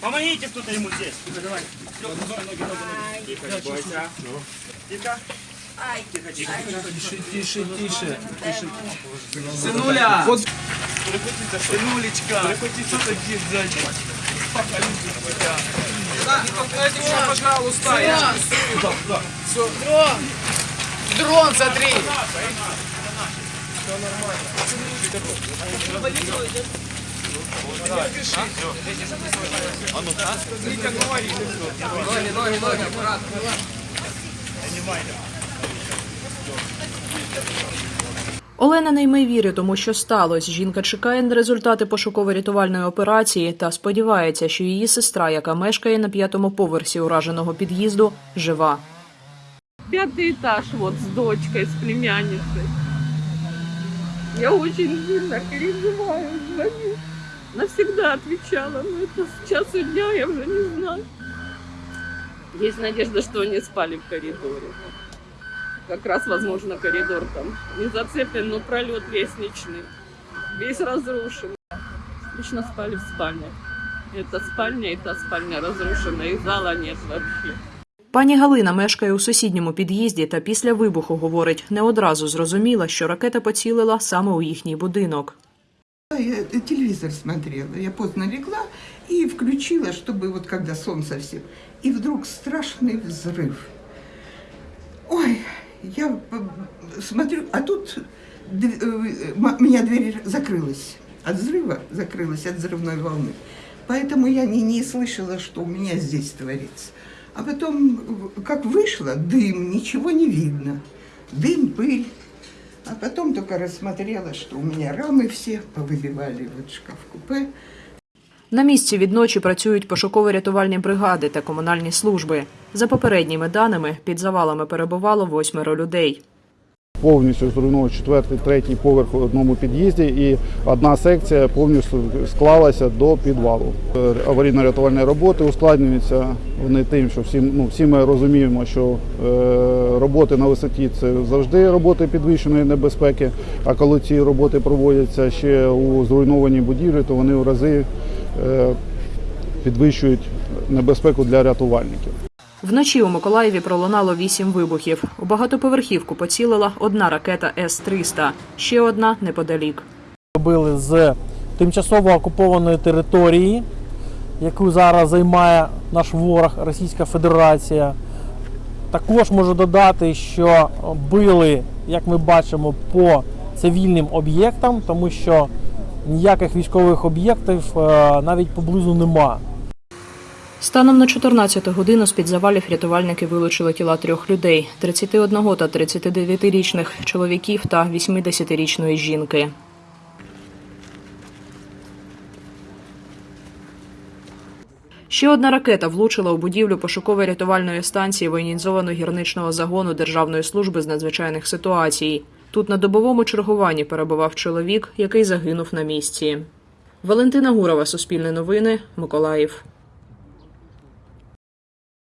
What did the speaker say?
Помогите кто-то ему здесь. Тихо, давай. Все, ноги, ноги, ноги. Тихо, бойся. Тихо. Тихо. Тише, тише, тише. тише. Сынуля! Вот. Сынулечка! Что такие сзади? Да, поклади его, пожалуйста. Дрон! Дрон! Дрон, смотри! Все нормально. Ноги, ноги, ноги, аккуратно. Олена не йме віри тому, що сталося. Жінка чекає на результати пошуково-рятувальної операції та сподівається, що її сестра, яка мешкає на п'ятому поверсі ураженого під'їзду, жива. пятый этаж вот с дочкой, с племянницей. Я очень сильно переживаю, звоню Навсегда отвечала, но это с часу дня я уже не знаю. Есть надежда, что они спали в коридоре. Как раз, возможно, коридор там не зацеплен, но пролет лестничный. Весь разрушен. Лично спали в спальне. Эта спальня и та спальня разрушена, и зала нет вообще. Пані Галина мешкає у сусідньому під'їзді та після вибуху говорить, не одразу зрозуміла, що ракета поцілила саме у їхній будинок. Я телевизор смотрела, я поздно легла и включила, чтобы вот когда сон совсем. И вдруг страшный взрыв. Ой, я смотрю, а тут э, у меня дверь закрылась. От взрыва закрылась, от взрывной волны. Поэтому я не, не слышала, что у меня здесь творится. А потом, как вышло, дым, ничего не видно. Дым, пыль. А потом только рассмотрела, что у меня рамы все повыбивали, вот шкаф-купе. На місці відночі працюють пошуково-рятувальні бригади та комунальні служби. За попередніми даними, під завалами перебувало восьмеро людей. Повністю зруйнував четвертий, третій поверх у одному під'їзді, і одна секція повністю склалася до підвалу. Аварійно-рятувальні роботи ускладнюються вони тим, що всі, ну, всі ми розуміємо, що е, роботи на висоті це завжди роботи підвищеної небезпеки. А коли ці роботи проводяться ще у зруйнованій будівлі, то вони в рази е, підвищують небезпеку для рятувальників. Вночі у Миколаєві пролунало вісім вибухів. У багатоповерхівку поцілила одна ракета С-300, ще одна неподалік. робили з тимчасово окупованої території, яку зараз займає наш ворог Російська Федерація. Також можу додати, що били, як ми бачимо, по цивільним об'єктам, тому що ніяких військових об'єктів е, навіть поблизу нема. Станом на 14 годину з-під завалів рятувальники вилучили тіла трьох людей: 31 та 39-річних чоловіків та 80-річної жінки. Ще одна ракета влучила у будівлю пошуково-рятувальної станції воєнізовано-гірничного загону Державної служби з надзвичайних ситуацій. Тут на добовому чергуванні перебував чоловік, який загинув на місці. Валентина Гурова, Суспільне новини, Миколаїв.